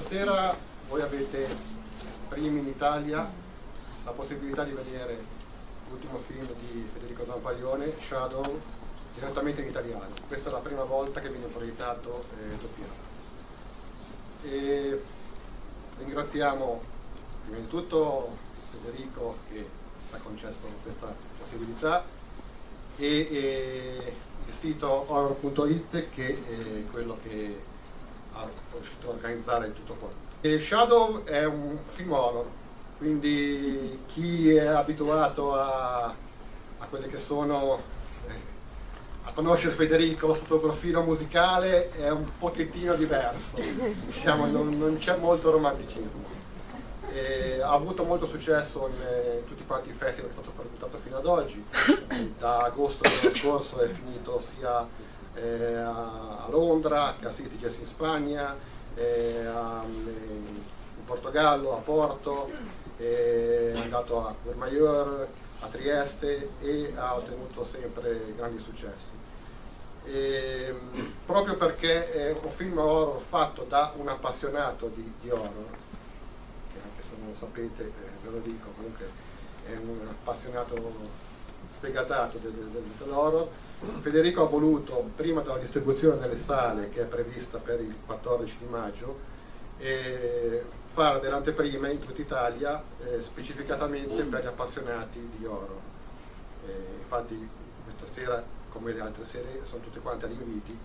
stasera voi avete primi in Italia la possibilità di vedere l'ultimo film di Federico Zampaglione, Shadow, direttamente in italiano. Questa è la prima volta che viene proiettato eh, doppiato. E ringraziamo prima di tutto Federico che ci ha concesso questa possibilità e, e il sito horror.it che è quello che ha riuscito a organizzare tutto quanto. E Shadow è un film horror, quindi chi è abituato a, a quelle che sono eh, a conoscere Federico sotto il profilo musicale è un pochettino diverso, diciamo, non, non c'è molto romanticismo. E ha avuto molto successo in, eh, in tutti quanti i festival che è stato presentato fino ad oggi, da agosto dell'anno scorso è finito sia eh, a Londra a Sitges in Spagna, eh, a, in Portogallo, a Porto, è andato a Courmayeur, a Trieste e ha ottenuto sempre grandi successi. E, proprio perché è un film horror fatto da un appassionato di, di horror, che anche se non lo sapete eh, ve lo dico, comunque è un appassionato sfegatato del, del, dell'horror, Federico ha voluto, prima della distribuzione nelle sale che è prevista per il 14 di maggio, eh, fare delle anteprime in tutta Italia eh, specificatamente per gli appassionati di horror. Eh, infatti questa sera, come le altre sere, sono tutte quante agli inviti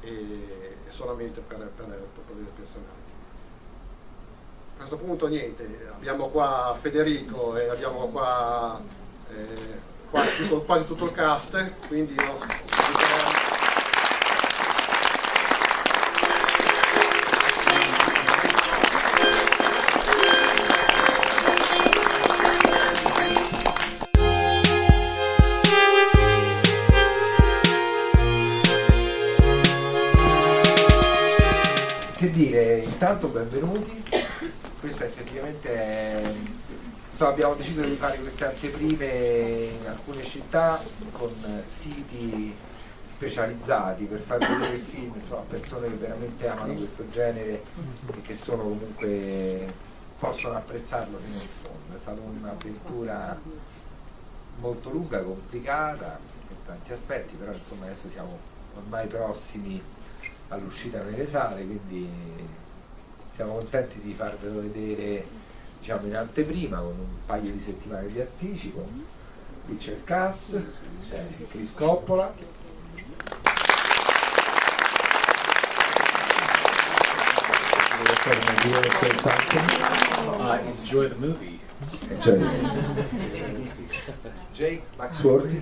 e solamente per, per, per gli appassionati. A questo punto niente, abbiamo qua Federico e abbiamo qua eh, quasi tutto, quasi tutto il cast, quindi io Che dire, intanto benvenuti, questa effettivamente è Insomma, abbiamo deciso di fare queste anteprime in alcune città con siti specializzati per far vedere il film insomma, a persone che veramente amano questo genere e che sono comunque possono apprezzarlo fino in fondo. È stata un'avventura molto lunga, complicata per tanti aspetti, però insomma adesso siamo ormai prossimi all'uscita nelle sale, quindi siamo contenti di farvelo vedere diciamo in anteprima con un paio di settimane di anticipo qui c'è il cast c'è Chris Coppola Uh, enjoy the movie. Enjoy. Jake Maxworthy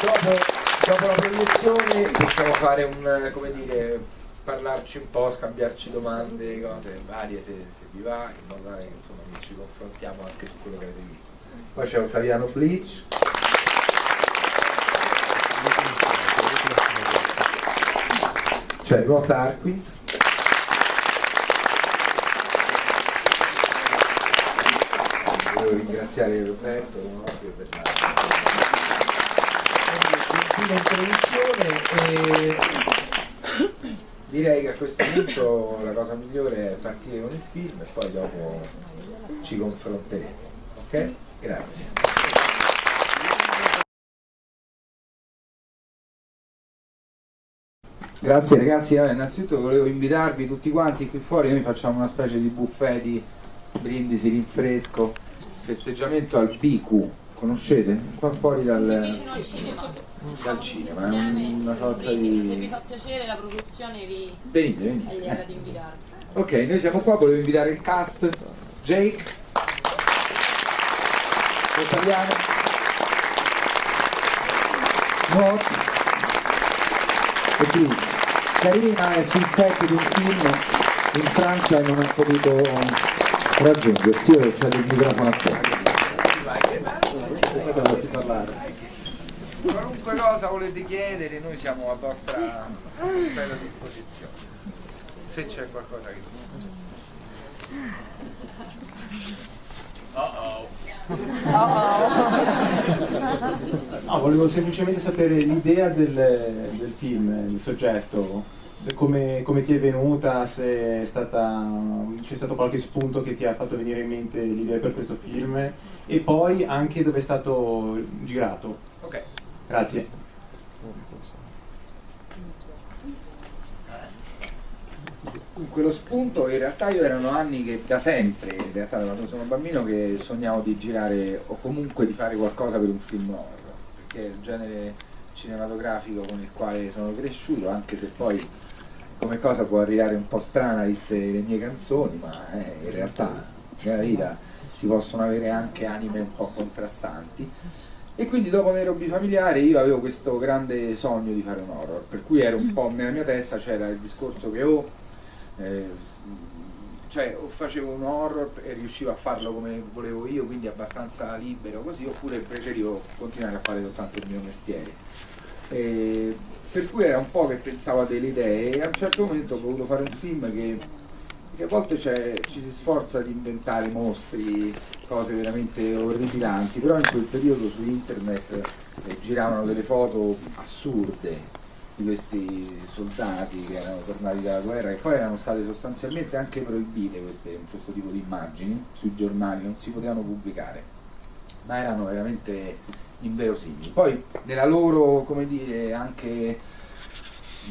dopo, dopo la proiezione possiamo fare un come dire parlarci un po', scambiarci domande, cose varie se, se vi va, in modo tale che insomma, ci confrontiamo anche su quello che avete visto. Poi c'è Ottaviano Bleach. C'è Rot Arqui. Volevo ringraziare Roberto per la introduzione e direi che a questo punto la cosa migliore è partire con il film e poi dopo ci confronteremo ok? grazie Grazie ragazzi, allora, innanzitutto volevo invitarvi tutti quanti qui fuori, noi facciamo una specie di buffet di brindisi, rinfresco, festeggiamento al BQ, conoscete? Qua fuori dal, cinema dal cinema, è una sorta quindi se vi di... fa piacere la produzione vi Venite, venite. di invitarvi Ok, noi siamo qua, volevo invitare il cast, Jake, Italiano, Mort e Chris. Karina è sul set di un film in Francia e non ha potuto raggiungersi, io c'è il microfono a te. Qualunque cosa volete chiedere, noi siamo a vostra bella disposizione. Se c'è qualcosa che... No, volevo semplicemente sapere l'idea del, del film, il soggetto, come, come ti è venuta, se è stata, c'è stato qualche spunto che ti ha fatto venire in mente l'idea per questo film e poi anche dove è stato girato. Ok. Grazie. Dunque lo spunto in realtà io erano anni che da sempre, in realtà da quando sono bambino, che sognavo di girare o comunque di fare qualcosa per un film horror, perché è il genere cinematografico con il quale sono cresciuto, anche se poi come cosa può arrivare un po' strana viste le mie canzoni, ma eh, in realtà nella vita si possono avere anche anime un po' contrastanti. E quindi dopo Nairobi familiare io avevo questo grande sogno di fare un horror, per cui ero un po' nella mia testa c'era il discorso che o eh, cioè o facevo un horror e riuscivo a farlo come volevo io, quindi abbastanza libero così, oppure preferivo continuare a fare soltanto il mio mestiere. E per cui era un po' che pensavo a delle idee e a un certo momento ho voluto fare un film che, che a volte ci si sforza di inventare mostri, cose veramente orripilanti, però in quel periodo su internet eh, giravano delle foto assurde di questi soldati che erano tornati dalla guerra e poi erano state sostanzialmente anche proibite queste, questo tipo di immagini sui giornali, non si potevano pubblicare, ma erano veramente inverosimili. Poi nella loro, come dire, anche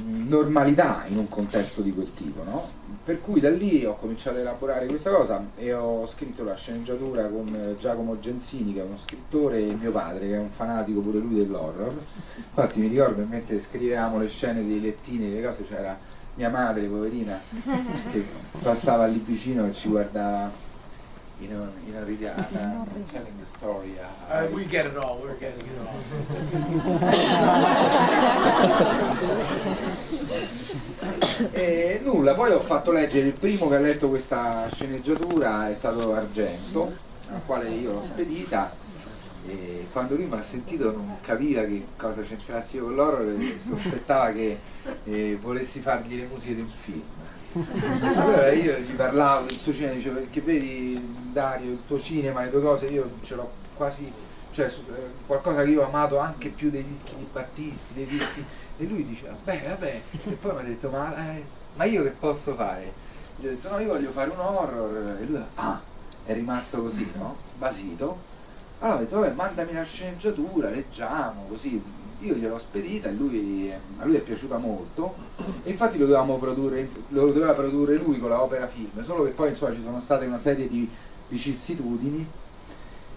normalità in un contesto di quel tipo, no? Per cui da lì ho cominciato a elaborare questa cosa e ho scritto la sceneggiatura con Giacomo Gensini, che è uno scrittore, e mio padre, che è un fanatico pure lui dell'horror. Infatti mi ricordo mentre scrivevamo le scene dei lettini, le cose, c'era mia madre, poverina, che passava lì vicino e ci guardava you know, you know, really, uh, I'm telling the story. Uh, uh, we get it all. We're getting it all. e nulla, poi ho fatto leggere il primo che ha letto questa sceneggiatura è stato Argento, al quale io l'ho spedita e quando lui mi ha sentito non capiva che cosa c'entrassi io con l'horror e sospettava che eh, volessi fargli le musiche di un film allora io gli parlavo del suo cinema, dicevo perché vedi Dario, il tuo cinema, le tue cose, io ce l'ho quasi, cioè eh, qualcosa che io ho amato anche più dei dischi di Battisti, dei dischi, e lui diceva, vabbè, vabbè, e poi mi ha detto, ma, eh, ma, io che posso fare? Gli ho detto, no, io voglio fare un horror, e lui, ah, è rimasto così, no? Basito. Allora ho detto, vabbè, mandami la sceneggiatura, leggiamo, così, io gliel'ho spedita e lui, a lui è piaciuta molto. E infatti lo, produrre, lo doveva produrre lui con la opera film, solo che poi insomma, ci sono state una serie di vicissitudini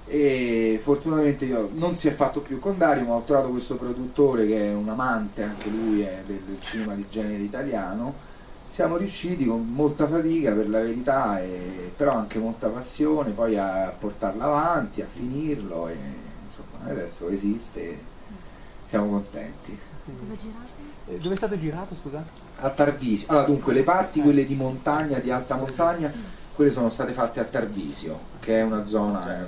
e fortunatamente io non si è fatto più con Dario ma ho trovato questo produttore che è un amante anche lui del, del cinema di genere italiano. Siamo riusciti con molta fatica per la verità e, però anche molta passione poi a portarlo avanti a finirlo e insomma adesso esiste siamo contenti. Dove, eh, Dove è stato girato, scusa? A Tarvisio. Allora, dunque, le parti, quelle di montagna, di alta montagna, quelle sono state fatte a Tarvisio, che è una zona eh,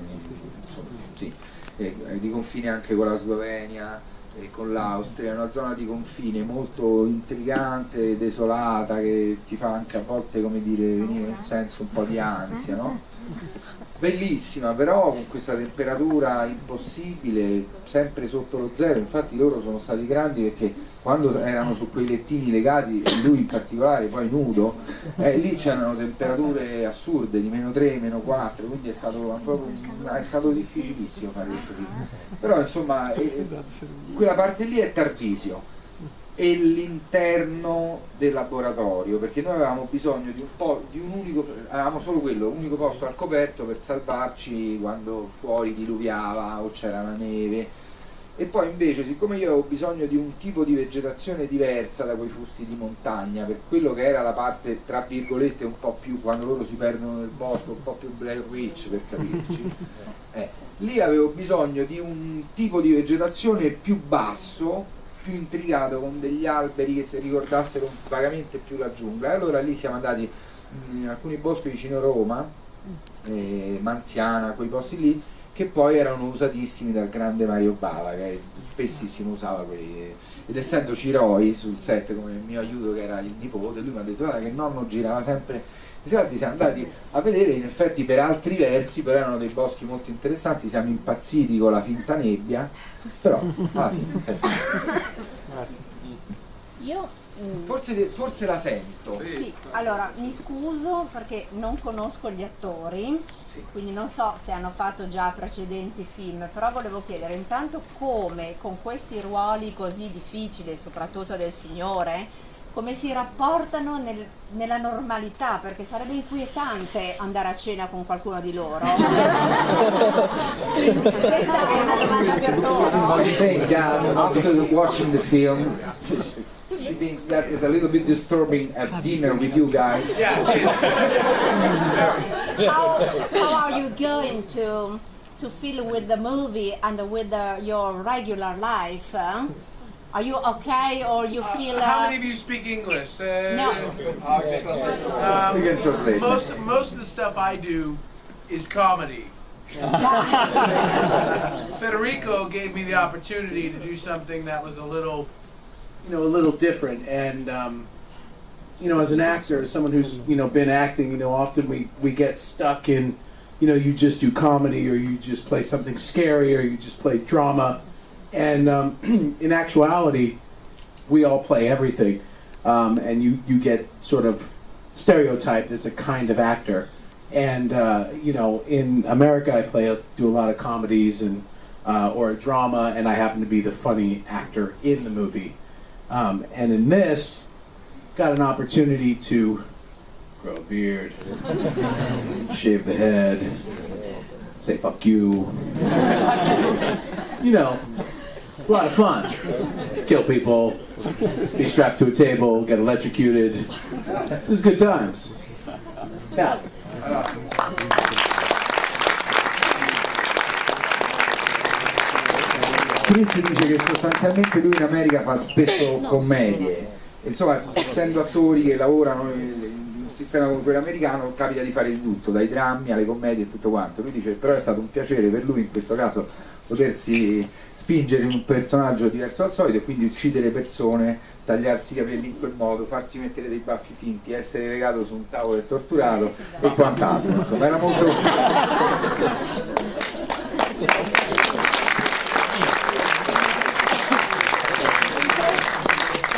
insomma, sì, eh, di confine anche con la Slovenia e con l'Austria, è una zona di confine molto intrigante, desolata, che ti fa anche a volte, come dire, venire un senso un po' di ansia, no? bellissima però con questa temperatura impossibile sempre sotto lo zero. Infatti loro sono stati grandi perché quando erano su quei lettini legati lui in particolare poi nudo eh, lì c'erano temperature assurde di meno 3, meno 4 quindi è stato, è stato difficilissimo fare questo film. Però insomma eh, quella parte lì è Tarvisio e l'interno del laboratorio perché noi avevamo bisogno di un po' di un unico avevamo solo quello, un unico posto al coperto per salvarci quando fuori diluviava o c'era la neve. E poi invece siccome io avevo bisogno di un tipo di vegetazione diversa da quei fusti di montagna per quello che era la parte tra virgolette un po' più quando loro si perdono nel bosco un po' più Blair Witch per capirci eh, lì avevo bisogno di un tipo di vegetazione più basso più intricato con degli alberi che si ricordassero vagamente più la giungla. E allora lì siamo andati in alcuni boschi vicino Roma eh, Manziana, quei posti lì che poi erano usatissimi dal grande Mario Bava che spessissimo usava quelli ed essendo Ciroi sul set come il mio aiuto che era il nipote lui mi ha detto guarda che il nonno girava sempre infatti siamo andati a vedere in effetti per altri versi però erano dei boschi molto interessanti siamo impazziti con la finta nebbia però alla fine io Mm. Forse, forse la sento. Sì, allora mi scuso perché non conosco gli attori, quindi non so se hanno fatto già precedenti film, però volevo chiedere intanto come con questi ruoli così difficili, soprattutto del Signore, come si rapportano nel- nella normalità, perché sarebbe inquietante andare a cena con qualcuno di loro. Questa è una domanda per loro. Saying that after watching the film, she thinks that is a little bit disturbing at dinner with you guys. how, how are you going to to feel with the movie and with the, your regular life? huh? Are you okay or you feel? Uh, How Uh, many of you speak English? Uh, no. Um, We can translate. most most of the stuff I do is comedy. Federico gave me the opportunity to do something that was a little, you know, a little different. And um, you know, as an actor, as someone who's you know been acting, you know, often we we get stuck in, you know, you just do comedy or you just play something scary or you just play drama. And um, in actuality, we all play everything, um, and you you get sort of stereotyped as a kind of actor. And uh, you know, in America, I play do a lot of comedies and uh, or a drama, and I happen to be the funny actor in the movie. Um, and in this, got an opportunity to grow a beard, shave the head, say fuck you. you know, a lot of fun. Kill people, be strapped to a table, get electrocuted. This is good times. Yeah. Chris dice che sostanzialmente lui in America fa spesso eh, commedie. Insomma, essendo attori che lavorano in un sistema come quello americano, capita di fare di tutto, dai drammi alle commedie e tutto quanto. Lui dice però è stato un piacere per lui in questo caso potersi spingere in un personaggio diverso dal solito e quindi uccidere persone, tagliarsi i capelli in quel modo, farsi mettere dei baffi finti, essere legato su un tavolo e torturato e quant'altro. Insomma, era molto.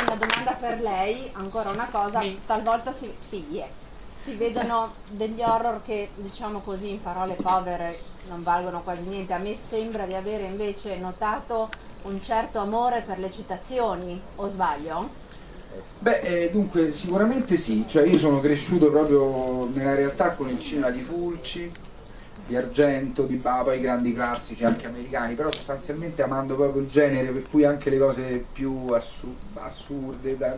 Una domanda per lei, ancora una cosa, talvolta si, sì, yes. si vedono degli horror che diciamo così in parole povere non valgono quasi niente. A me sembra di avere invece notato un certo amore per le citazioni, o sbaglio? Beh, eh, dunque sicuramente sì, cioè io sono cresciuto proprio nella realtà con il cinema di Fulci, di Argento, di Baba, i grandi classici anche americani, però sostanzialmente amando proprio il genere, per cui anche le cose più assu- assurde, da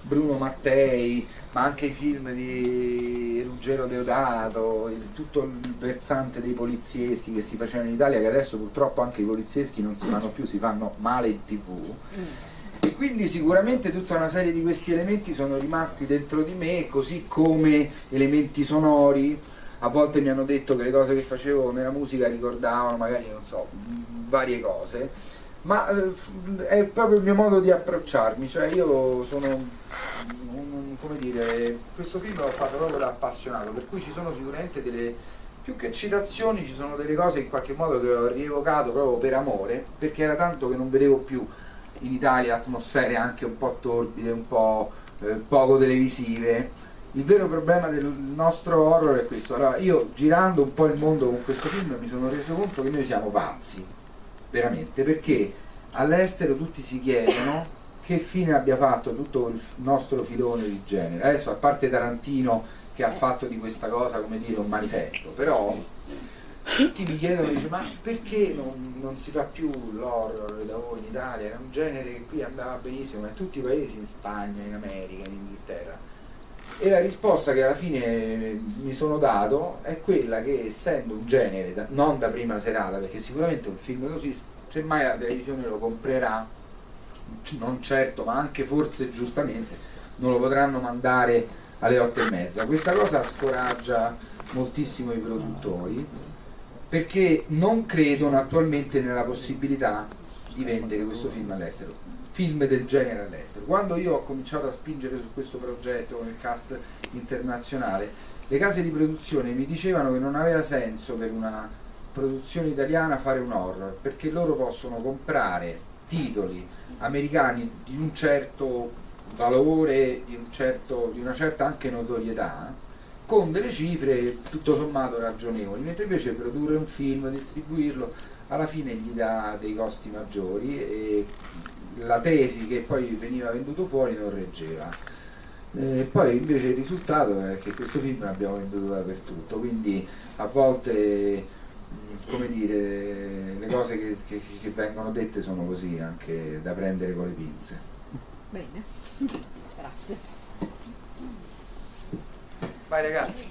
Bruno Mattei, ma anche i film di Ruggero Deodato, il- tutto il versante dei polizieschi che si facevano in Italia, che adesso purtroppo anche i polizieschi non si fanno più, si fanno male in tv. E quindi sicuramente tutta una serie di questi elementi sono rimasti dentro di me, così come elementi sonori. A volte mi hanno detto che le cose che facevo nella musica ricordavano magari, non so, varie cose, ma eh, è proprio il mio modo di approcciarmi, cioè io sono, come dire, questo film l'ho fatto proprio da appassionato, per cui ci sono sicuramente delle, più che citazioni, ci sono delle cose in qualche modo che ho rievocato proprio per amore, perché era tanto che non vedevo più in Italia atmosfere anche un po' torbide, un po' eh, poco televisive. Il vero problema del nostro horror è questo. Allora, io girando un po' il mondo con questo film mi sono reso conto che noi siamo pazzi, veramente, perché all'estero tutti si chiedono che fine abbia fatto tutto il nostro filone di genere. Adesso, a parte Tarantino che ha fatto di questa cosa, come dire, un manifesto, però tutti mi chiedono, dice, ma perché non, non si fa più l'horror da voi in Italia? Era un genere che qui andava benissimo, ma in tutti i paesi, in Spagna, in America, in Inghilterra. E la risposta che alla fine mi sono dato è quella che essendo un genere, da- non da prima serata, perché sicuramente un film così, semmai la televisione lo comprerà, non certo, ma anche forse giustamente, non lo potranno mandare alle otto e mezza. Questa cosa scoraggia moltissimo i produttori perché non credono attualmente nella possibilità di vendere questo film all'estero, film del genere all'estero. Quando io ho cominciato a spingere su questo progetto con il cast internazionale, le case di produzione mi dicevano che non aveva senso per una produzione italiana fare un horror, perché loro possono comprare titoli americani di un certo valore di, un certo, di una certa anche notorietà con delle cifre tutto sommato ragionevoli, mentre invece produrre un film, distribuirlo, alla fine gli dà dei costi maggiori e la tesi che poi veniva venduto fuori non reggeva. E poi invece il risultato è che questo film l'abbiamo venduto dappertutto, quindi a volte come dire, le cose che, che- che vengono dette sono così, anche da prendere con le pinze. Bene, grazie. Vai ragazzi.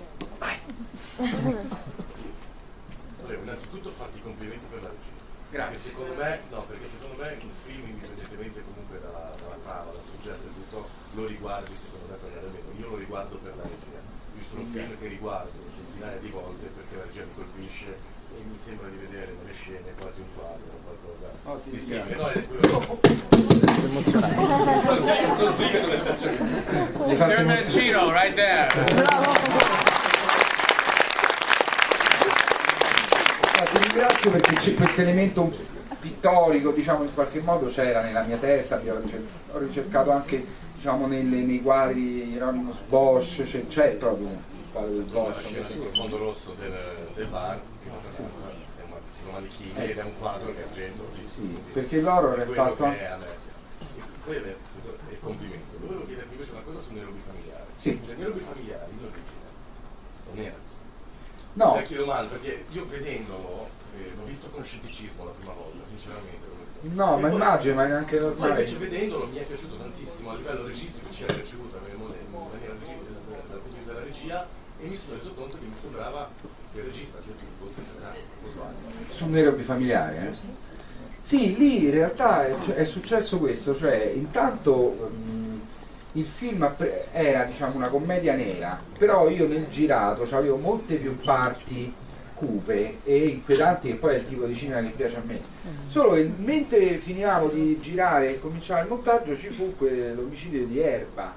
Volevo innanzitutto farti i complimenti per la regia. Grazie. Perché secondo me, no, perché secondo me un film, indipendentemente comunque dalla, dalla trama, dal soggetto e tutto, lo riguardi secondo me per andare meno. Io lo riguardo per la regia. Quindi sono film che riguardo centinaia di volte perché la regia mi colpisce e mi sembra di vedere nelle scene quasi un quadro o qualcosa Oh, di simile. No, è quello. Sto zitto, sto zitto, emozionare. Chino right there. No, ti ringrazio perché c'è questo elemento pittorico, diciamo in qualche modo c'era nella mia testa, ho ricercato anche diciamo, nelle- nei quadri Hieronymus Bosch, c'è, c'è proprio il quadro del Bosch. scena sul fondo rosso del, del bar, un sono manichini ed è un quadro che argento. Sì, perché l'horror è fatto che anche- quello è è il complimento. Volevo chiederti invece una cosa su Nairobi familiare. Sì. Cioè, Nairobi familiari in origine non era. No, Vecchie domande, perché io vedendolo, l'ho visto con scetticismo la prima volta, sinceramente. lo no, E ma immagino, ma è anche Poi normale. invece vedendolo mi è piaciuto tantissimo a livello registico, ci in maniera regi- dal punto di vista della regia e mi sono reso conto che mi sembrava che il regista, cioè fosse su un Nairobi familiare. eh? Sì, lì in realtà è, è successo questo, cioè intanto mm, il film era diciamo una commedia nera, però io nel girato avevo molte più parti cupe e inquietanti che poi è il tipo di cinema che piace a me. Solo che mentre finivamo di girare e cominciava il montaggio ci fu quell'omicidio di Erba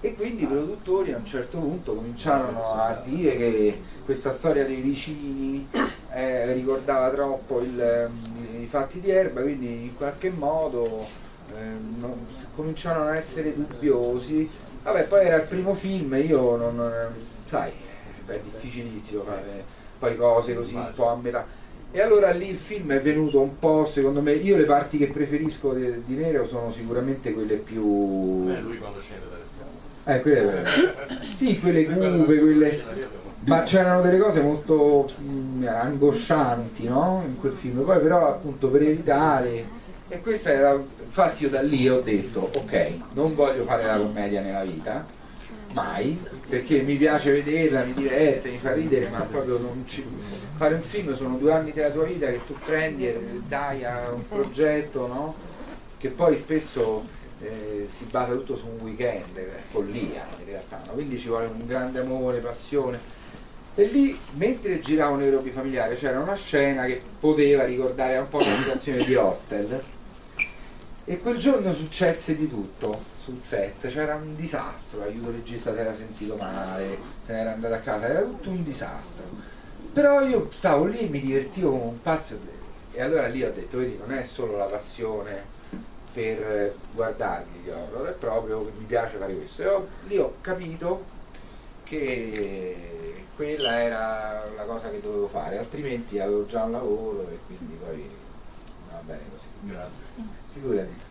e quindi i produttori a un certo punto cominciarono a dire che questa storia dei vicini eh, ricordava troppo il, ehm, i fatti di Erba, quindi in qualche modo ehm, non- cominciarono a essere dubbiosi. Vabbè, poi era il primo film, io non, non- sai, è difficilissimo fare poi cose così un po' a metà. E allora lì il film è venuto un po', secondo me, io le parti che preferisco di, di Nero sono sicuramente quelle più... Me lui quando scende dalle scale. Eh, quelle, sì, quelle cupe, quelle... Ma c'erano delle cose molto mh, angoscianti, no? In quel film. Poi però appunto per evitare... E questa era... Infatti io da lì ho detto, ok, non voglio fare la commedia nella vita, mai, perché mi piace vederla, mi diverte, mi fa ridere, ma proprio non ci... Fare un film sono due anni della tua vita che tu prendi e dai a un progetto, no? Che poi spesso eh, si basa tutto su un weekend, è follia in realtà, no? quindi ci vuole un grande amore, passione. E lì, mentre giravo Nairobi familiare, c'era una scena che poteva ricordare un po' la situazione di Hostel. E quel giorno successe di tutto sul set, c'era un disastro, l'aiuto regista si era sentito male, se n'era andato a casa, era tutto un disastro. Però io stavo lì e mi divertivo come un pazzo e allora lì ho detto, vedi, non è solo la passione per eh, guardarmi gli horror, è proprio che mi piace fare questo. E ho- lì ho capito che quella era la cosa che dovevo fare, altrimenti avevo già un lavoro e quindi poi va bene così. Grazie. Figurati.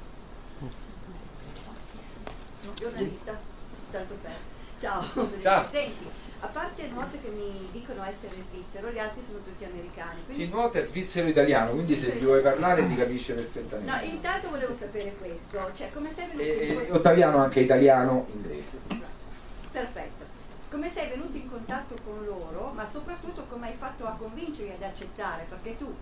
Giornalista, tanto per. Ciao. Ciao. Senti, a parte il nuoto che mi dicono essere svizzero, gli altri sono tutti americani. Il Quindi, nuoto è svizzero-italiano, quindi se gli vuoi parlare ti capisce no, perfettamente. intanto volevo sapere questo, cioè come sei venuto E, in contatto? Ottaviano anche italiano, inglese. Perfetto. Come sei venuto in contatto con loro, ma soprattutto come hai fatto a convincerli ad accettare, perché tu,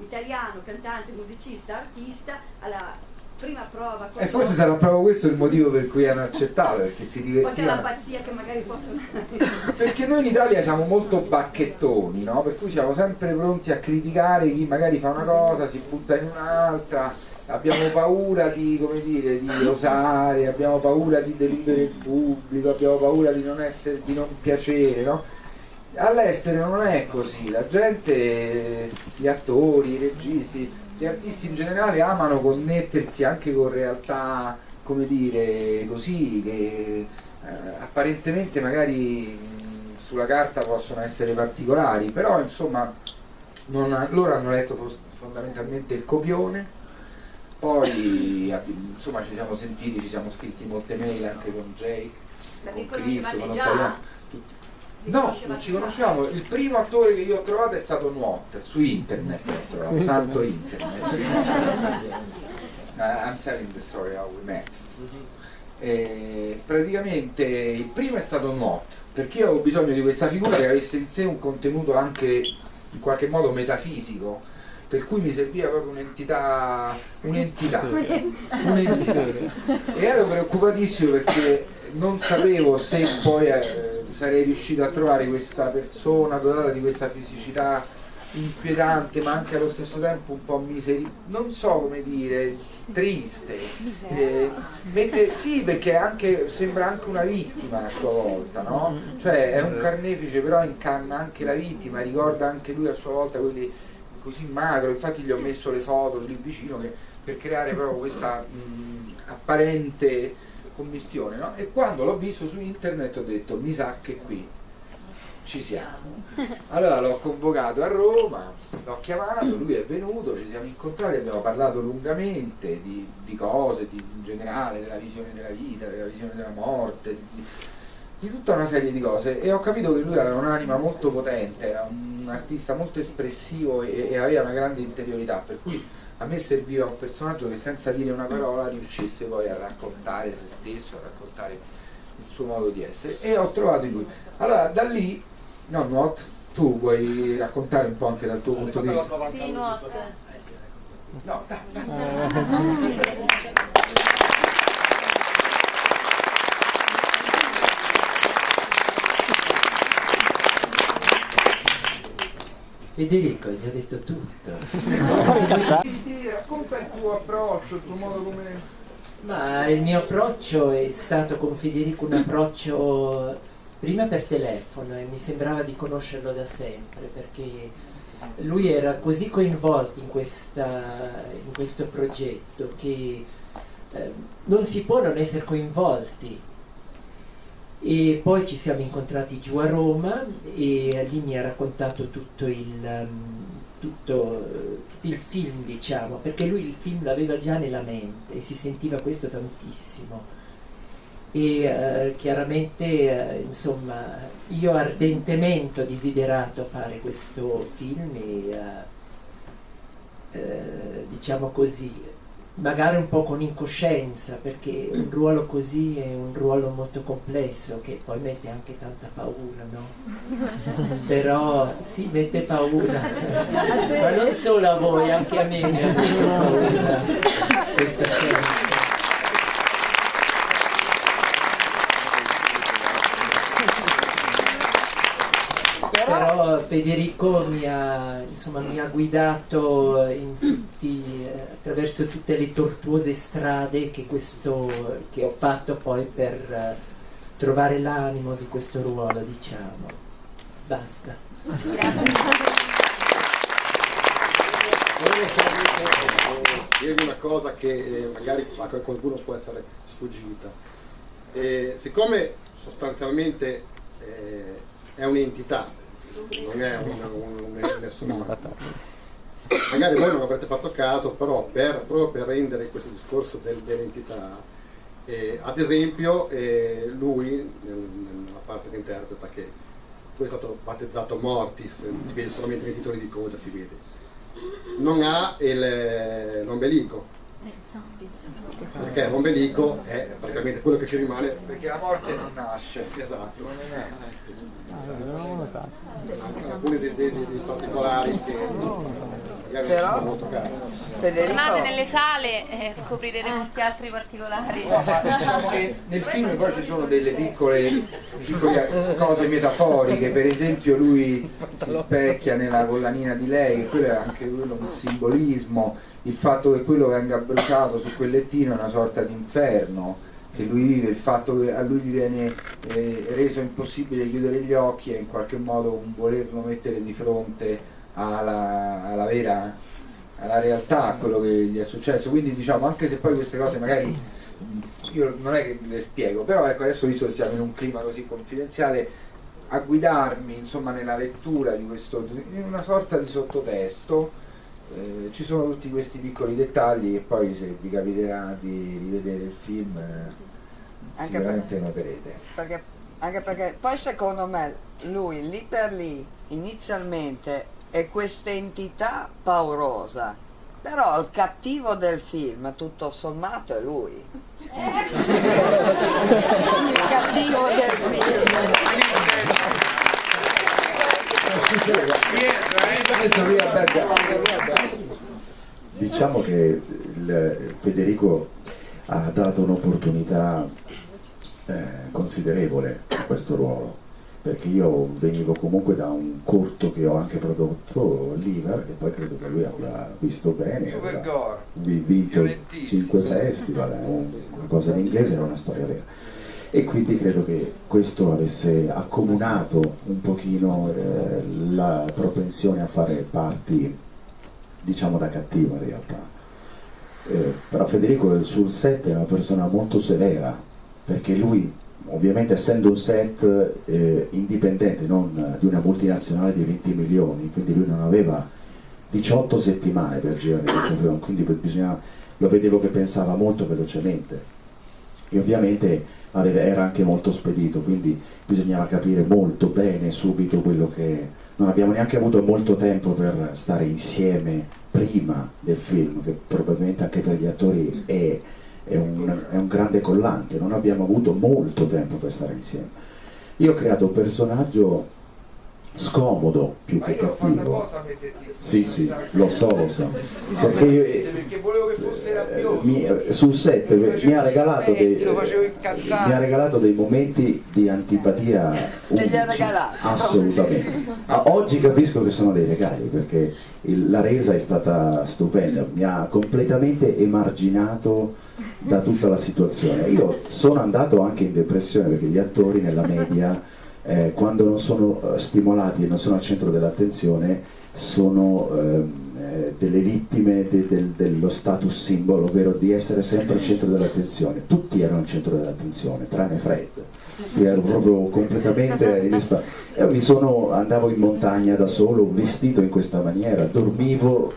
italiano, cantante, musicista, artista, alla prima prova E forse sarà proprio questo il motivo per cui hanno accettato, perché si poi c'è la divertivano. pazzia che magari possono... Perché noi in Italia siamo molto bacchettoni, no? Per cui siamo sempre pronti a criticare chi magari fa una cosa, si butta in un'altra, abbiamo paura di, come dire, di osare, abbiamo paura di deludere il pubblico, abbiamo paura di non, essere, di non piacere, no? All'estero non è così, la gente, gli attori, i registi, gli artisti in generale amano connettersi anche con realtà come dire, così, che eh, apparentemente magari mh, sulla carta possono essere particolari, però insomma non- loro hanno letto fondamentalmente il copione, poi insomma ci siamo sentiti, ci siamo scritti molte mail anche con Jake, con Chris, con già? No, non ci conosciamo. Il primo attore che io ho trovato è stato Nuot, su internet l'ho trovato, santo internet. Uh, I'm telling the story how we met. E praticamente il primo è stato Nuot, perché io avevo bisogno di questa figura che avesse in sé un contenuto anche in qualche modo metafisico, per cui mi serviva proprio un'entità, un'entità, un'entità. E ero preoccupatissimo perché non sapevo se poi eh, sarei riuscito a trovare questa persona dotata di questa fisicità inquietante ma anche allo stesso tempo un po' miseri non so come dire triste. Eh, mentre- sì perché anche, sembra anche una vittima a sua volta no? cioè è un carnefice però incanna anche la vittima ricorda anche lui a sua volta quelli così magro. Infatti gli ho messo le foto lì vicino che- per creare proprio questa mh, apparente commistione no? e quando l'ho visto su internet ho detto mi sa che qui ci siamo. Allora l'ho convocato a Roma, l'ho chiamato, lui è venuto, ci siamo incontrati, abbiamo parlato lungamente di, di cose, di, in generale, della visione della vita, della visione della morte, di, di tutta una serie di cose e ho capito che lui aveva un'anima molto potente, era un artista molto espressivo e, e aveva una grande interiorità, per cui a me serviva un personaggio che senza dire una parola riuscisse poi a raccontare se stesso, a raccontare il suo modo di essere e ho trovato in lui. Allora da lì, no Nuot, tu vuoi raccontare un po' anche dal tuo punto di vista? Sì, nuoto. No, dai, Federico, hai già detto tutto. Racconta il tuo approccio, il tuo modo come... Ma il mio approccio è stato con Federico un approccio prima per telefono e mi sembrava di conoscerlo da sempre perché lui era così coinvolto in, questa- in questo progetto che eh, non si può non essere coinvolti. E poi ci siamo incontrati giù a Roma e lì mi ha raccontato tutto il, um, tutto, tutto il film, diciamo, perché lui il film l'aveva già nella mente e si sentiva questo tantissimo. E eh, chiaramente, eh, insomma, io ardentemente ho desiderato fare questo film e, eh, eh, diciamo così, magari un po' con incoscienza, perché un ruolo così è un ruolo molto complesso che poi mette anche tanta paura, no? Però sì, mette paura, ma non solo a voi, anche a me mi ha messo paura questa scelta. Però Federico mi ha, insomma, mi ha guidato in tutti, eh, attraverso tutte le tortuose strade che, questo, che ho fatto poi per eh, trovare l'animo di questo ruolo, diciamo. Basta. Volevo solamente eh, dirvi una cosa che eh, magari a qualcuno può essere sfuggita. Eh, siccome sostanzialmente eh, è un'entità, non è un, un, un essere umano, magari voi non avrete fatto caso, però per, proprio per rendere questo discorso del- dell'entità, eh, ad esempio eh, lui, nel- nella parte che interpreta, che poi è stato battezzato Mortis, si vede solamente nei titoli di coda, si vede. Non ha il- l'ombelico. Perché l'ombelico è praticamente quello che ci rimane. Perché la morte non nasce. esatto alcuni dei, dei- dei particolari che magari non sono molto cari. Tornate nelle sale e scoprirete molti altri particolari. No, diciamo che nel film poi ci sono delle piccole, piccole cose metaforiche, per esempio lui si specchia nella collanina di lei, quello è anche quello un simbolismo, il fatto che quello venga bruciato su quel lettino è una sorta di inferno che lui vive, il fatto che a lui gli viene eh, reso impossibile chiudere gli occhi è in qualche modo un volerlo mettere di fronte alla, alla vera alla realtà, a quello che gli è successo. Quindi diciamo, anche se poi queste cose magari io non è che le spiego, però ecco adesso visto che siamo in un clima così confidenziale, a guidarmi insomma nella lettura di questo, in una sorta di sottotesto, eh, ci sono tutti questi piccoli dettagli e poi se vi capiterà di rivedere il film eh, Anche sicuramente per- noterete. Perché, anche perché poi secondo me lui lì per lì inizialmente è questa entità paurosa, però il cattivo del film tutto sommato è lui. il cattivo del film. Diciamo che Federico ha dato un'opportunità eh, considerevole a questo ruolo, perché io venivo comunque da un corto che ho anche prodotto, Liver, e poi credo che lui abbia visto bene, vi- vinto violentissimo. 5 festival, eh, un- una cosa in inglese era una storia vera. E quindi credo che questo avesse accomunato un pochino eh, la propensione a fare parti, diciamo da cattivo in realtà. Eh, però Federico sul set è una persona molto severa, perché lui, ovviamente essendo un set eh, indipendente, non di una multinazionale di 20 milioni, quindi lui non aveva 18 settimane per girare questo film, quindi bisognava, lo vedevo che pensava molto velocemente e ovviamente era anche molto spedito, quindi bisognava capire molto bene subito quello che... Non abbiamo neanche avuto molto tempo per stare insieme prima del film, che probabilmente anche per gli attori è, è un, è un grande collante, non abbiamo avuto molto tempo per stare insieme. Io ho creato un personaggio scomodo più che cattivo. Sì, sì, lo so, lo so. Perché io, perché volevo che fosse rabbioso. mi- eh, sul set mi ha, regalato dei, mi ha regalato dei momenti di antipatia unici. assolutamente Ah, oggi capisco che sono dei regali perché il- la resa è stata stupenda mi ha completamente emarginato da tutta la situazione io sono andato anche in depressione perché gli attori nella media eh, quando non sono eh, stimolati e non sono al centro dell'attenzione sono ehm, eh, delle vittime de- del- dello status simbolo, ovvero di essere sempre al centro dell'attenzione. Tutti erano al centro dell'attenzione, tranne Fred. Io ero proprio completamente in Io mi sono, andavo in montagna da solo, vestito in questa maniera, dormivo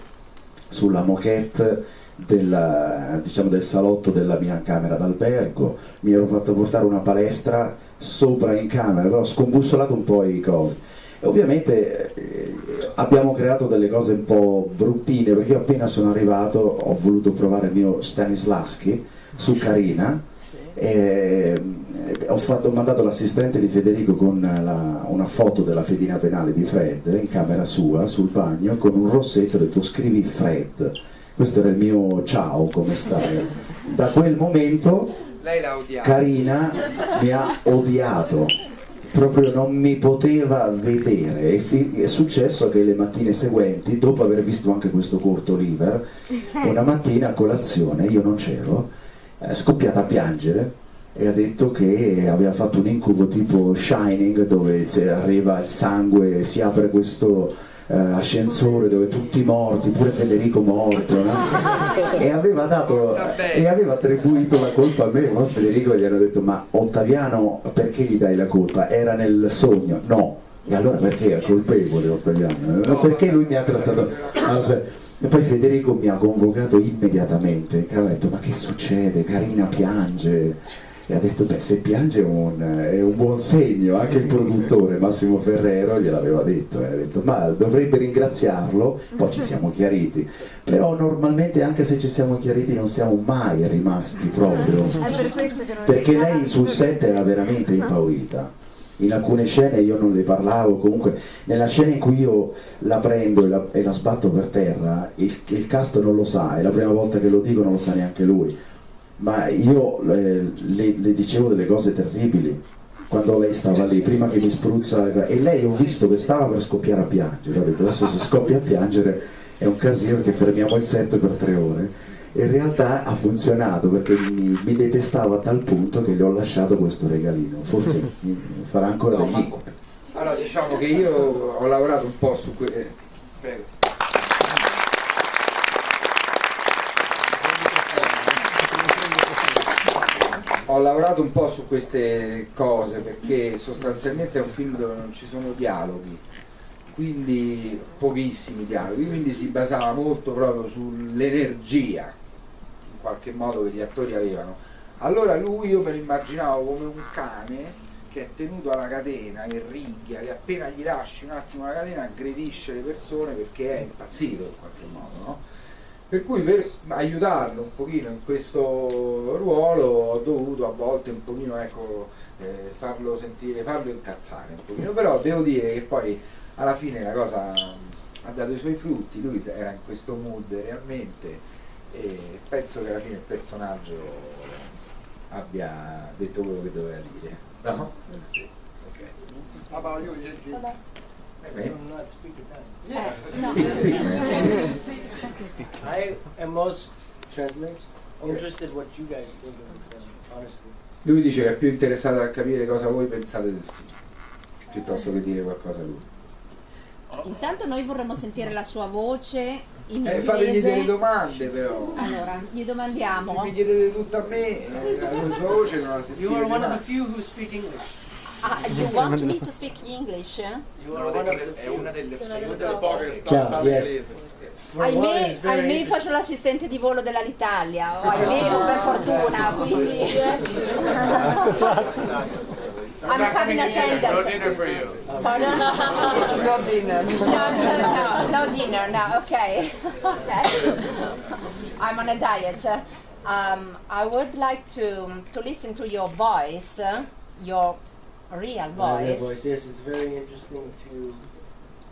sulla moquette della- diciamo, del salotto della mia camera d'albergo, mi ero fatto portare una palestra sopra in camera, però ho scombussolato un po' i cosi. E ovviamente eh, abbiamo creato delle cose un po' bruttine, perché io appena sono arrivato ho voluto provare il mio Stanislaschi su Carina, e, eh, ho, fatto- ho mandato l'assistente di Federico con la- una foto della fedina penale di Fred in camera sua sul bagno con un rossetto ho detto scrivi Fred questo era il mio ciao come stai da quel momento. Carina mi ha odiato. Proprio non mi poteva vedere. E è successo che le mattine seguenti dopo aver visto anche questo corto Liver una mattina a colazione io non c'ero è scoppiata a piangere e ha detto che aveva fatto un incubo tipo Shining dove se arriva il sangue si apre questo eh, ascensore dove tutti morti, pure Federico morto no? e, aveva dato, e aveva attribuito la colpa a me ma Federico gli hanno detto ma Ottaviano perché gli dai la colpa? Era nel sogno? No e allora perché è colpevole Ottaviano? Eh, Perché lui mi ha trattato... Aspetta. E poi Federico mi ha convocato immediatamente, che ha detto ma che succede? Carina piange. E ha detto beh se piange è un, è un buon segno, anche il produttore Massimo Ferrero gliel'aveva detto, eh, ha detto ma dovrebbe ringraziarlo, poi ci siamo chiariti. Però normalmente anche se ci siamo chiariti non siamo mai rimasti proprio. Perché lei sul set era veramente impaurita. In alcune scene io non le parlavo, comunque nella scena in cui io la prendo e la, e la sbatto per terra, il, il cast non lo sa, è la prima volta che lo dico, non lo sa neanche lui. Ma io eh, le, le dicevo delle cose terribili quando lei stava lì, prima che mi spruzza, e lei ho visto che stava per scoppiare a piangere, ho detto adesso se scoppia a piangere è un casino perché fermiamo il set per tre ore in realtà ha funzionato perché mi, mi detestava a tal punto che le ho lasciato questo regalino, forse farà ancora No, incubi. Allora diciamo che io ho lavorato un po' su que- eh, prego. Ho lavorato un po' su queste cose perché sostanzialmente è un film dove non ci sono dialoghi, quindi pochissimi dialoghi, quindi si basava molto proprio sull'energia in qualche modo che gli attori avevano. Allora lui io me lo immaginavo come un cane che è tenuto alla catena, che ringhia, che appena gli lasci un attimo la catena aggredisce le persone perché è impazzito in qualche modo, no? Per cui per aiutarlo un pochino in questo ruolo ho dovuto a volte un pochino ecco, eh, farlo sentire, farlo incazzare un pochino, però devo dire che poi alla fine la cosa ha dato i suoi frutti, lui era in questo mood realmente e penso che alla fine il personaggio abbia detto quello che doveva dire. No? Ok. How about you, Gigi? Vabbè. Eh, I'm not speaking Italian. Yeah. No. Speak, speak, man. I am most translate interested what you guys think of the film, honestly. Lui dice che è più interessato a capire cosa voi pensate del film, piuttosto che dire qualcosa lui. Intanto noi vorremmo sentire la sua voce in Eh, fategli delle domande però. Allora, gli Se domandiamo. mi chiedete tutto a me, eh, la sua voce non la You sentite are one of the few who speak English. Ah, you want me to speak English? Che è una delle delle Delle poche parla yes. Ahimè, ahimè faccio l'assistente di volo dell'Alitalia, o ahimè o per fortuna, quindi... I'm a cabin No attendant. dinner for you. Pardon? No dinner. No, no, no, no dinner, no, okay. okay. I'm on a diet. Um, I would like to, to listen to your voice, your real My real voice. voice. Yes, it's very interesting to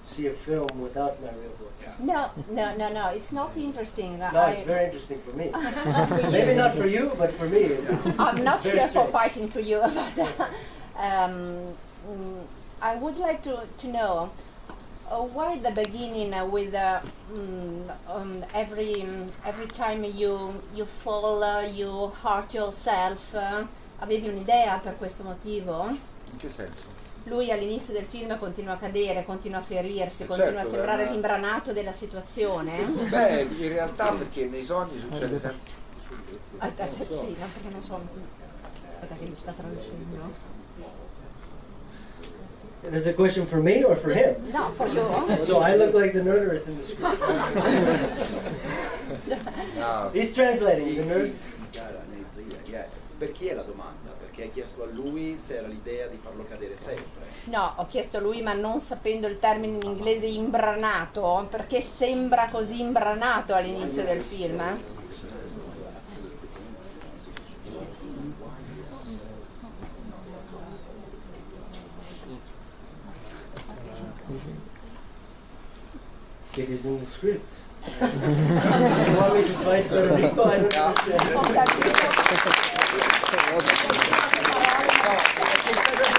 see a film without my real voice. No, no, no, no, it's not interesting. No, I, it's very interesting for me. For Maybe not for you, but for me, it's. I'm not Very here for fighting to you, but um, mm, I would like to, to know uh, why at the beginning uh, with uh, mm, um, every mm, every time you you fall uh, you hurt yourself. uh, avevi un'idea per questo motivo? In che senso? Lui all'inizio del film continua a cadere, continua a ferirsi, Eh continua certo, a sembrare era- l'imbranato della situazione. Beh, in realtà perché nei sogni succede sempre. Ah, eh, sì, no, perché non so. Aspetta che mi sta traducendo. Is a question for me or for him? No, for you. So I look like the nerd or it's in the script? No. He's translating the nerd. Per chi è la domanda? Perché hai chiesto a lui se era l'idea di farlo cadere sempre. No, ho chiesto a lui, ma non sapendo il termine in inglese imbranato, perché sembra così imbranato all'inizio del film. eh? It is in the script. you want me to fight Federico? I don't どうも。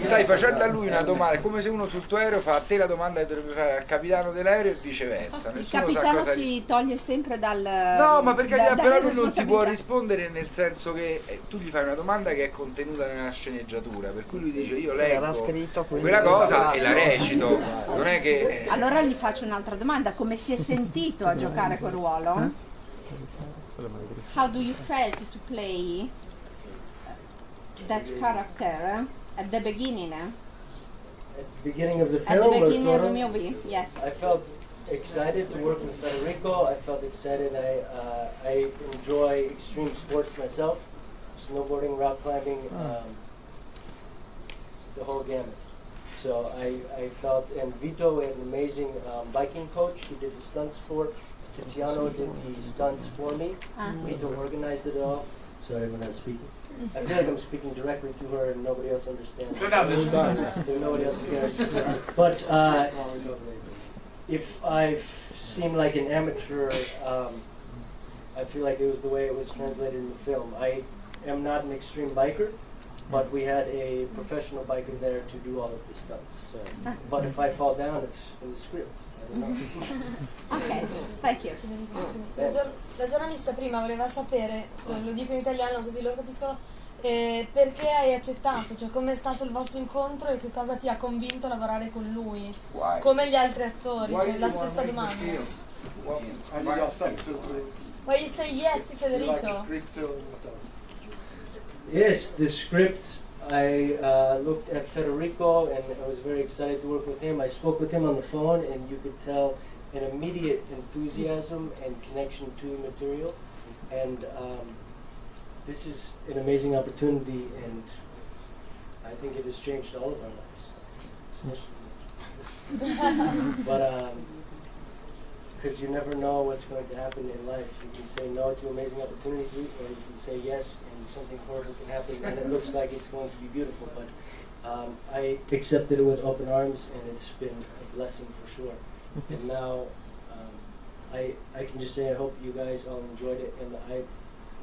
Stai facendo a lui una domanda, è come se uno sul tuo aereo fa a te la domanda che dovrebbe fare al capitano dell'aereo e viceversa. Il Nessuno sa capitano cosa si toglie sempre dal... No, ma perché da- però lui non ti può rispondere nel senso che eh, tu gli fai una domanda che è contenuta nella sceneggiatura, per cui lui dice io leggo quella cosa e la recito, non è che... eh, Allora gli faccio un'altra domanda, come si è sentito a giocare quel ruolo? How do you felt to play that character at the beginning? At the beginning of the At the film, beginning of the movie, yes. I felt excited to work with Federico. I felt excited. I uh, I enjoy extreme sports myself, snowboarding, rock climbing, um, the whole gamut. So I, I felt, and Vito had an amazing um, biking coach who did the stunts for. Tiziano did the stunts for me. Ah. Vito organized it all. Sorry when I'm speaking. I feel like I'm speaking directly to her and nobody else understands. So now this is done. Nobody else cares. But uh, if I seem like an amateur, um, I feel like it was the way it was translated in the film. I am not an extreme biker, but we had a professional biker there to do all of the stunts. So, but if I fall down, it's in the script. Ok, thank you. La, gior- la giornalista prima voleva sapere, eh, lo dico in italiano così lo capiscono, eh, perché hai accettato, cioè com'è stato il vostro incontro e che cosa ti ha convinto a lavorare con lui, Why? come gli altri attori, Why cioè la stessa domanda. Well. Why you say yes to like Federico? Yes, the script. I uh, looked at Federico and I was very excited to work with him. I spoke with him on the phone, and you could tell an immediate enthusiasm and connection to the material. And um, this is an amazing opportunity, and I think it has changed all of our lives. but because you never know what's going to happen in life, you can say no to amazing opportunities, or you can say yes, and something horrible can happen, and it looks like it's going to be beautiful. But um, I accepted it with open arms, and it's been a blessing for sure. And now, um, I I can just say I hope you guys all enjoyed it, and I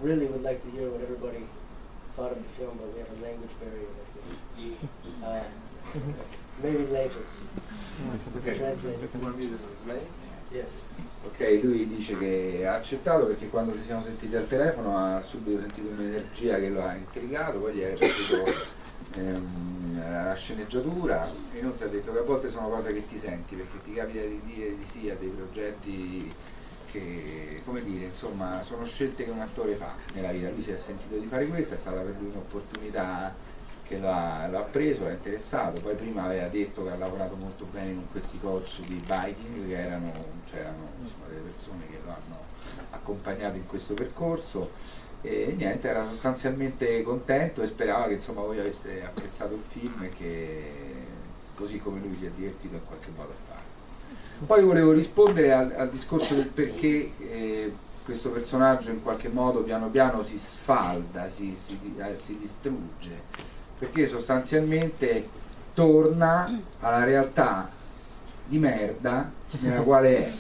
really would like to hear what everybody thought of the film, but we have a language barrier. I think. Uh, maybe later. Translate. Ok, lui dice che ha accettato perché quando ci siamo sentiti al telefono ha subito sentito un'energia che lo ha intrigato, poi gli era piaciuto ehm, la sceneggiatura inoltre ha detto che a volte sono cose che ti senti perché ti capita di dire di sì a dei progetti che, come dire, insomma, sono scelte che un attore fa nella vita. Lui si è sentito di fare questo, è stata per lui un'opportunità che lo ha, lo ha preso, l'ha interessato, poi prima aveva detto che ha lavorato molto bene con questi coach di biking che erano, c'erano insomma, delle persone che lo hanno accompagnato in questo percorso e niente, era sostanzialmente contento e sperava che insomma voi aveste apprezzato il film e che così come lui si è divertito in qualche modo a fare. Poi volevo rispondere al, al discorso del perché eh, questo personaggio in qualche modo piano piano si sfalda, si, si, eh, si distrugge, perché sostanzialmente torna alla realtà di merda nella quale è.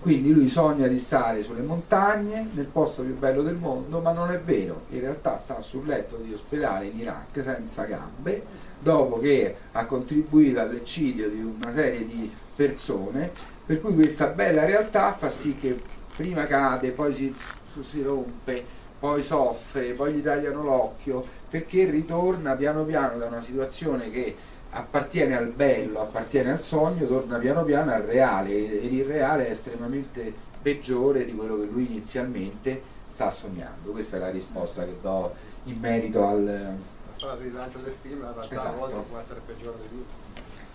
Quindi lui sogna di stare sulle montagne, nel posto più bello del mondo, ma non è vero, in realtà sta sul letto di ospedale in Iraq senza gambe, dopo che ha contribuito all'eccidio di una serie di persone, per cui questa bella realtà fa sì che prima cade, poi si, si rompe, poi soffre, poi gli tagliano l'occhio, perché ritorna piano piano da una situazione che appartiene al bello, appartiene al sogno, torna piano piano al reale ed il reale è estremamente peggiore di quello che lui inizialmente sta sognando. Questa è la risposta che do in merito al... La frase di lancio del film in realtà a Esatto. volte può essere peggiore di lui.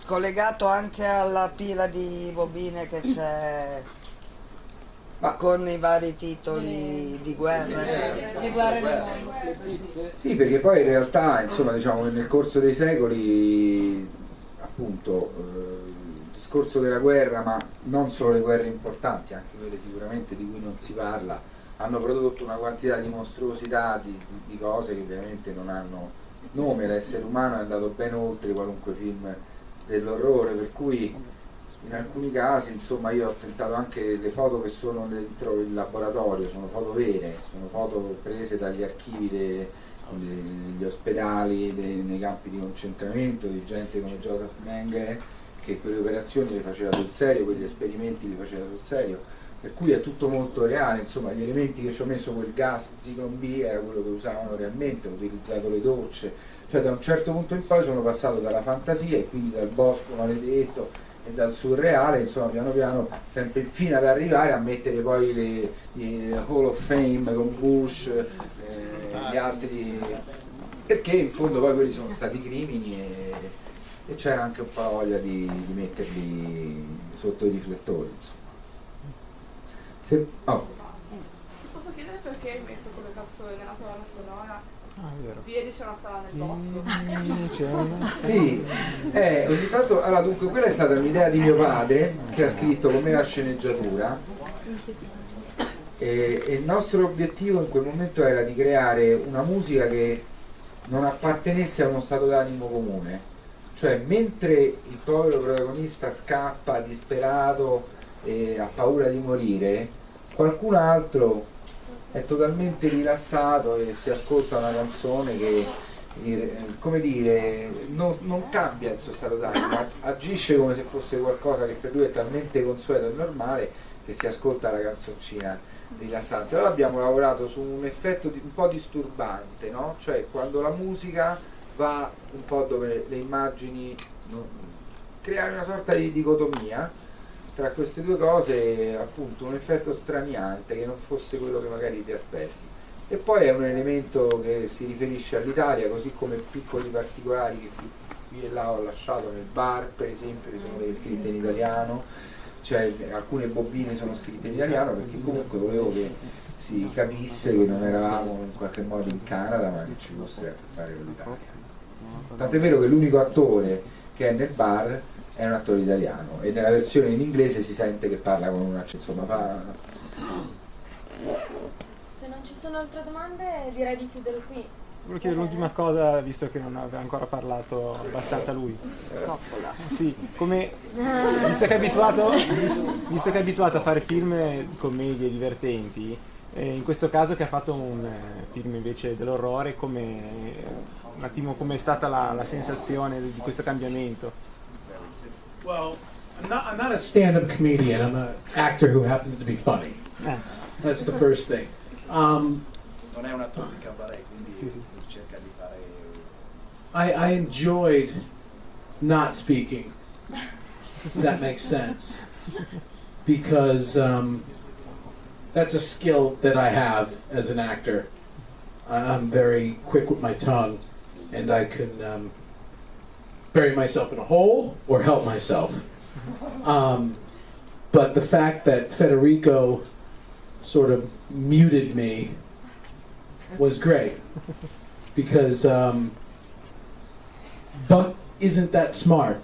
Collegato anche alla pila di bobine che c'è Ma- con i vari titoli di guerra. Le guerre nel mondo. Sì, perché poi in realtà, insomma, diciamo che nel corso dei secoli, appunto, eh, il discorso della guerra, ma non solo le guerre importanti, anche quelle sicuramente di cui non si parla, hanno prodotto una quantità di mostruosità, di, di- di cose che veramente non hanno nome. L'essere umano è andato ben oltre qualunque film dell'orrore, per cui in alcuni casi, insomma, io ho tentato anche le foto che sono dentro il laboratorio, sono foto vere, sono foto prese dagli archivi de- de- degli ospedali, de- nei campi di concentramento, di gente come Joseph Mengele che quelle operazioni le faceva sul serio, quegli esperimenti li faceva sul serio, per cui è tutto molto reale, insomma gli elementi che ci ho messo quel gas Zyklon B era quello che usavano realmente, ho utilizzato le docce, cioè da un certo punto in poi sono passato dalla fantasia e quindi dal bosco maledetto e dal surreale, insomma piano piano sempre fino ad arrivare a mettere poi le, le Hall of Fame con Bush, eh, gli altri, perché in fondo poi quelli sono stati crimini e, e c'era anche un po' la voglia di, di metterli sotto i riflettori. Insomma. Se- oh. Posso chiedere perché hai messo come canzone nella colonna sonora? Ah, c'è una nel bosco. Sì, eh, ogni tanto, allora dunque quella è stata un'idea di mio padre che ha scritto con me la sceneggiatura. E, e il nostro obiettivo in quel momento era di creare una musica che non appartenesse a uno stato d'animo comune, cioè mentre il povero protagonista scappa disperato e ha paura di morire, qualcun altro è totalmente rilassato e si ascolta una canzone che come dire non, non cambia il suo stato d'animo agisce come se fosse qualcosa che per lui è talmente consueto e normale che si ascolta la canzoncina rilassante allora abbiamo lavorato su un effetto di- un po' disturbante no? cioè quando la musica va un po' dove le immagini non- creare una sorta di dicotomia tra queste due cose appunto un effetto straniante che non fosse quello che magari ti aspetti. E poi è un elemento che si riferisce all'Italia, così come piccoli particolari che qui, e là ho lasciato nel bar, per esempio, che sono delle scritte in italiano, cioè alcune bobine sono scritte in italiano perché comunque volevo che si capisse che non eravamo in qualche modo in Canada ma che ci fosse a che fare con l'Italia. Tant'è vero che l'unico attore che è nel bar è un attore italiano e nella versione in inglese si sente che parla con un accento, insomma fa... Se non ci sono altre domande direi di chiudere qui. Volevo chiedere l'ultima cosa, visto che non aveva ancora parlato abbastanza lui. Coppola. Sì, come visto che è abituato, visto che è abituato a fare film commedie divertenti, eh, in questo caso che ha fatto un eh, film invece dell'orrore, come un attimo com'è stata la, la sensazione di questo cambiamento? Well, I'm not, I'm not a stand-up comedian. I'm an actor who happens to be funny. That's the first thing. Um, Non è un attore di cabaret, quindi cerca di fare... I, I enjoyed not speaking. If that makes sense. Because um, that's a skill that I have as an actor. I'm very quick with my tongue, and I can um, bury myself in a hole or help myself. Um, but the fact that Federico sort of muted me was great because um, Buck isn't that smart.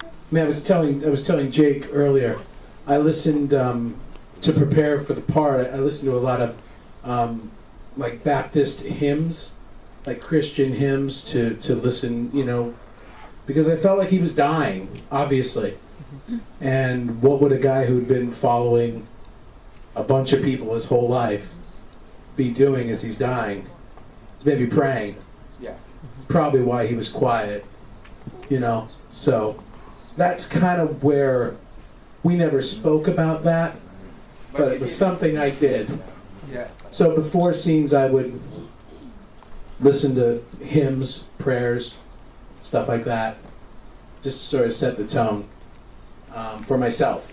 I mean, I was telling I was telling Jake earlier. I listened um, to prepare for the part. I listened to a lot of um, like Baptist hymns, like Christian hymns, to to listen. You know, because I felt like he was dying, obviously. And what would a guy who'd been following a bunch of people his whole life be doing as he's dying? He's maybe praying. Yeah. Probably why he was quiet, you know. So that's kind of where we never spoke about that, but it was something I did. Yeah. So before scenes, I would listen to hymns, prayers, stuff like that, just to sort of set the tone um, for myself.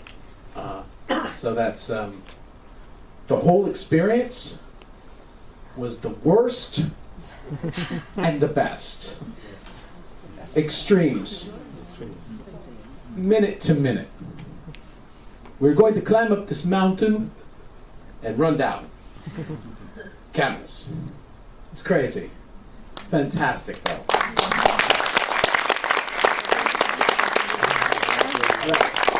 Uh, so that's um, the whole experience was the worst and the best. Extremes, minute to minute. We're going to climb up this mountain and run down. Camels. It's crazy. Fantastic, though.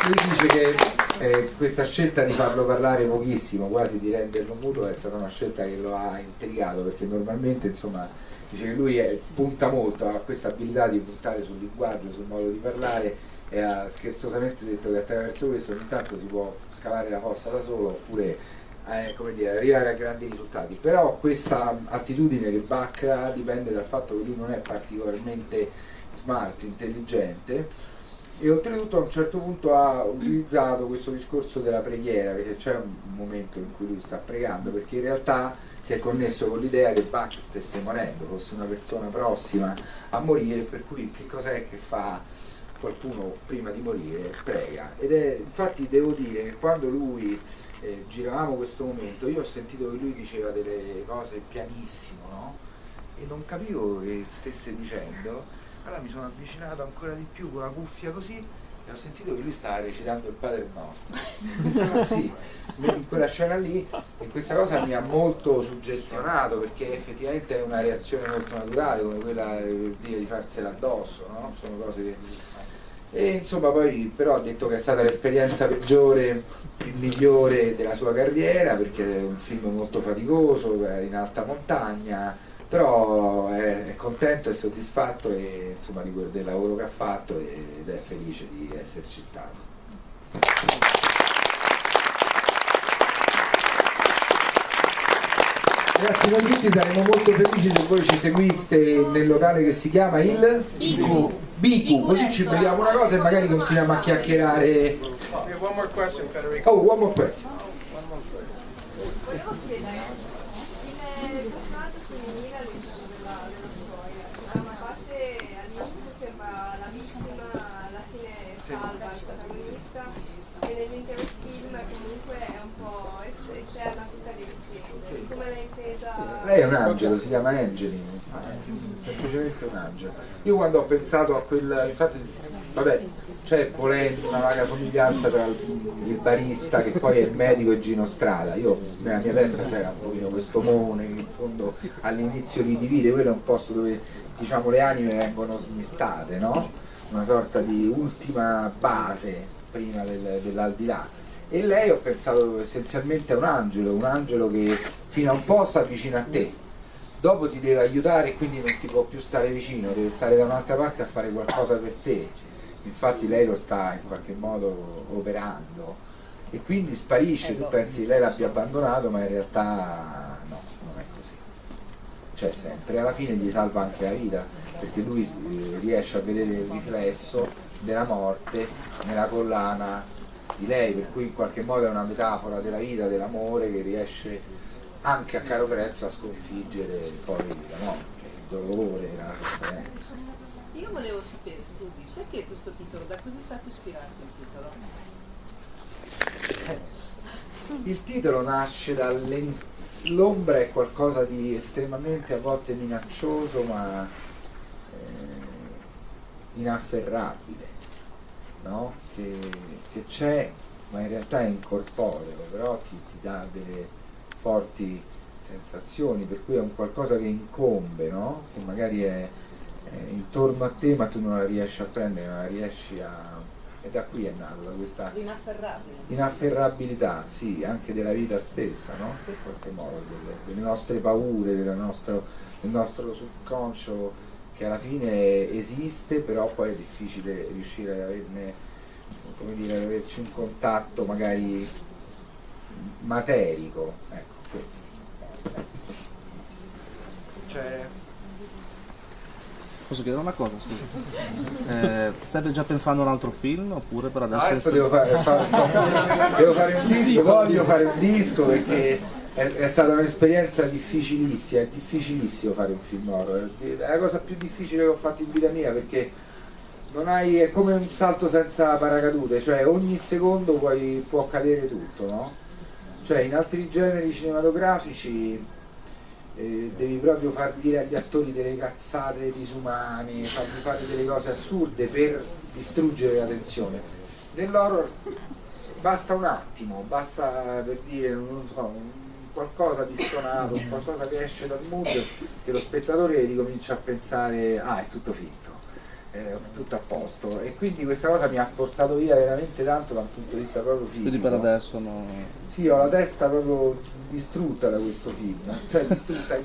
Lui dice che eh, questa scelta di farlo parlare pochissimo, quasi di renderlo muto, è stata una scelta che lo ha intrigato perché normalmente insomma dice che lui è- punta molto, ha questa abilità di puntare sul linguaggio, sul modo di parlare e ha scherzosamente detto che attraverso questo ogni tanto si può scavare la fossa da solo oppure eh, come dire, arrivare a grandi risultati. Però questa attitudine che Bach dipende dal fatto che lui non è particolarmente smart, intelligente e oltretutto a un certo punto ha utilizzato questo discorso della preghiera perché c'è un momento in cui lui sta pregando perché in realtà si è connesso con l'idea che Bach stesse morendo, fosse una persona prossima a morire per cui che cos'è che fa qualcuno prima di morire prega ed è infatti devo dire che quando lui eh, giravamo questo momento io ho sentito che lui diceva delle cose pianissimo no? e non capivo che stesse dicendo allora mi sono avvicinato ancora di più con la cuffia così e ho sentito che lui stava recitando il Padre Nostro. Cosa- sì, in quella scena lì e questa cosa mi ha molto suggestionato perché effettivamente è una reazione molto naturale come quella eh, dire, di farsela addosso, no? Sono cose che... E insomma poi però ha detto che è stata l'esperienza peggiore, il migliore della sua carriera perché è un film molto faticoso, è in alta montagna, però è, contento e soddisfatto e, insomma, di del lavoro che ha fatto ed è felice di esserci stato. Ragazzi, noi tutti saremo molto felici se voi ci seguiste nel locale che si chiama il Bigu. Bigu, così ci beviamo una cosa e magari continuiamo a chiacchierare. We have one more question, Federico. Oh, one more question. Volevo chiedere, il personaggio femminile all'interno della, della storia, da una parte all'inizio sembra la vittima, alla fine salva il protagonista, e nel pietà. Lei è un angelo, si chiama Angelina, semplicemente un angelo. Io quando ho pensato a quel, infatti, vabbè, c'è polemica, una vaga somiglianza tra il, il barista che poi è il medico e Gino Strada. Io nella mia testa c'era un pochino questo mone che in fondo all'inizio li divide, quello è un posto dove diciamo le anime vengono smistate, no? Una sorta di ultima base prima del, dell'aldilà. E lei ho pensato essenzialmente a un angelo, un angelo che fino a un po' sta vicino a te, dopo ti deve aiutare e quindi non ti può più stare vicino, deve stare da un'altra parte a fare qualcosa per te. Infatti lei lo sta in qualche modo operando e quindi sparisce, tu pensi che lei l'abbia abbandonato, ma in realtà no, non è così. C'è sempre, alla fine gli salva anche la vita, perché lui eh, riesce a vedere il riflesso della morte nella collana di lei, per cui in qualche modo è una metafora della vita, dell'amore che riesce anche a caro prezzo a sconfiggere poi la morte, il dolore, la sofferenza. Io volevo sapere, scusi, perché questo titolo? Da cosa è stato ispirato il titolo? Il titolo nasce dall'ombra è qualcosa di estremamente a volte minaccioso ma eh, inafferrabile, no? che, che c'è ma in realtà è incorporeo, però ti, ti dà delle forti sensazioni, per cui è un qualcosa che incombe, no? che magari è, è intorno a te ma tu non la riesci a prendere, non la riesci a... e da qui è nato, da questa inafferrabilità, sì, anche della vita stessa, no? In qualche modo, delle, delle nostre paure, della nostro, del nostro subconscio che alla fine esiste, però poi è difficile riuscire ad averne, come dire, ad averci un contatto magari materico. Ecco, questo. C'è Posso chiedere una cosa, scusa? Eh, state già pensando a un altro film oppure per adesso... Adesso devo fare, fa- so- devo fare un disco, voglio fare un disco perché è, è stata un'esperienza difficilissima, è difficilissimo fare un film horror, è la cosa più difficile che ho fatto in vita mia perché hai, è come un salto senza paracadute, cioè ogni secondo puoi, può accadere tutto, no? Cioè in altri generi cinematografici eh, devi proprio far dire agli attori delle cazzate disumane, fargli fare delle cose assurde per distruggere la tensione. Nell'horror basta un attimo, basta per dire non so, qualcosa di stonato, un qualcosa che esce dal mood che lo spettatore ricomincia a pensare ah è tutto finto, è tutto a posto e quindi questa cosa mi ha portato via veramente tanto da un punto di vista proprio fisico. Quindi per adesso no... Sì, ho la testa proprio distrutta da questo film, cioè distrutta,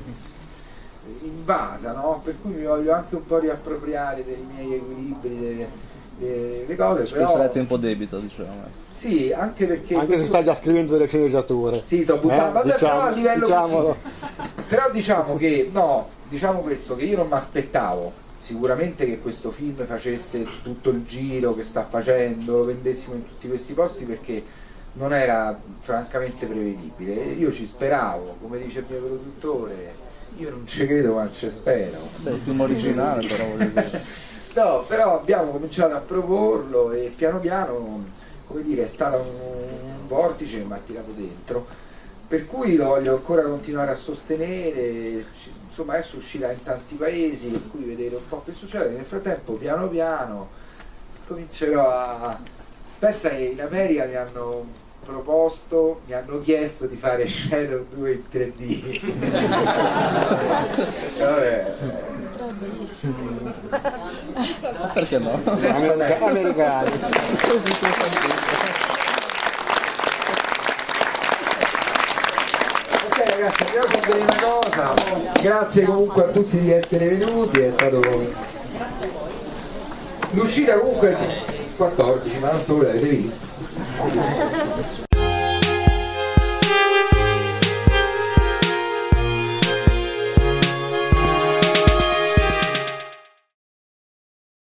invasa, no? Per cui mi voglio anche un po' riappropriare dei miei equilibri, delle, delle cose, Spesso però... è tempo debito, diciamo. Sì, anche perché... Anche se stai già scrivendo delle sceneggiature. Sì, sto buttando, Eh, vabbè, diciamo- però a livello diciamolo. così. Però diciamo che, no, diciamo questo, che io non mi aspettavo sicuramente che questo film facesse tutto il giro che sta facendo, lo vendessimo in tutti questi posti perché non era francamente prevedibile. Io ci speravo, come dice il mio produttore, io non ci credo ma ci spero. Beh, il film originale però voglio dire. No, però abbiamo cominciato a proporlo e piano piano, come dire, è stato un, un vortice che mi ha tirato dentro. Per cui lo voglio ancora continuare a sostenere, insomma adesso uscirà in tanti paesi, per cui vedere un po' che succede. Nel frattempo, piano piano, comincerò a... Pensa che in America mi hanno proposto, mi hanno chiesto di fare Shadow 2 in 3D. Vabbè, Perché no? America- americani. Ok ragazzi, andiamo a vedere una cosa. Grazie comunque a tutti di essere venuti, è stato. L'uscita comunque è il 14, ma non voi l'avete visto. Thank you.